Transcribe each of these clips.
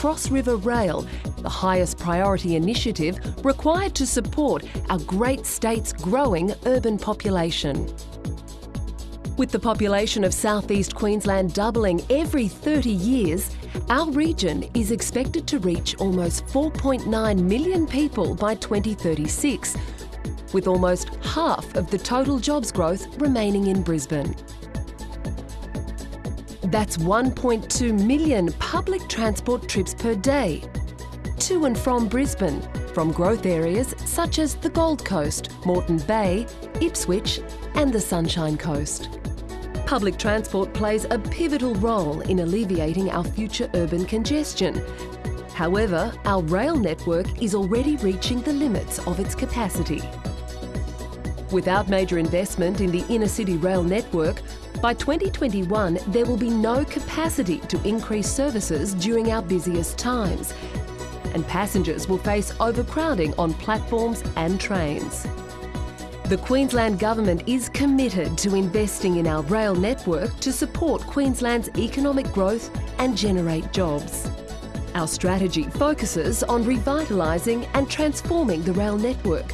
Cross River Rail, the highest priority initiative required to support our great state's growing urban population. With the population of southeast Queensland doubling every 30 years, our region is expected to reach almost 4.9 million people by 2036, with almost half of the total jobs growth remaining in Brisbane. That's 1.2 million public transport trips per day, to and from Brisbane, from growth areas such as the Gold Coast, Moreton Bay, Ipswich and the Sunshine Coast. Public transport plays a pivotal role in alleviating our future urban congestion. However, our rail network is already reaching the limits of its capacity. Without major investment in the inner city rail network, by 2021 there will be no capacity to increase services during our busiest times, and passengers will face overcrowding on platforms and trains. The Queensland Government is committed to investing in our rail network to support Queensland's economic growth and generate jobs. Our strategy focuses on revitalising and transforming the rail network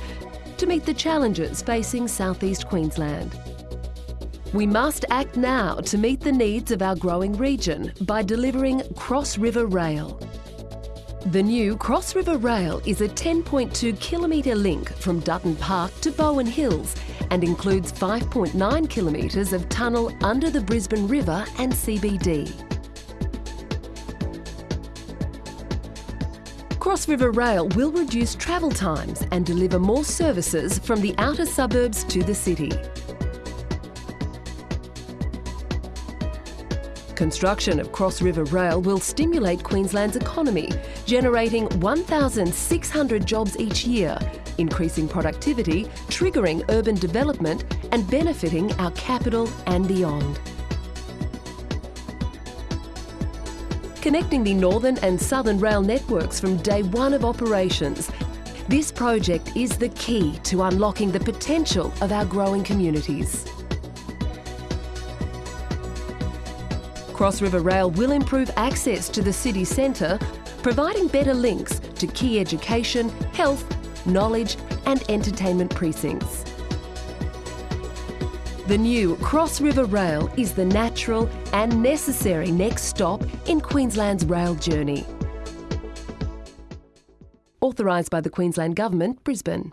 to meet the challenges facing southeast Queensland. We must act now to meet the needs of our growing region by delivering Cross River Rail. The new Cross River Rail is a 10.2 kilometre link from Dutton Park to Bowen Hills and includes 5.9 kilometres of tunnel under the Brisbane River and CBD. Cross River Rail will reduce travel times and deliver more services from the outer suburbs to the city. Construction of Cross River Rail will stimulate Queensland's economy, generating 1,600 jobs each year, increasing productivity, triggering urban development and benefiting our capital and beyond. Connecting the northern and southern rail networks from day one of operations, this project is the key to unlocking the potential of our growing communities. Cross River Rail will improve access to the city centre, providing better links to key education, health, knowledge and entertainment precincts. The new Cross River Rail is the natural and necessary next stop in Queensland's rail journey. Authorised by the Queensland Government, Brisbane.